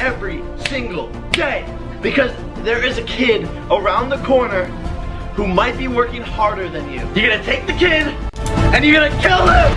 every single day. Because there is a kid around the corner who might be working harder than you. You're gonna take the kid and you're gonna kill him!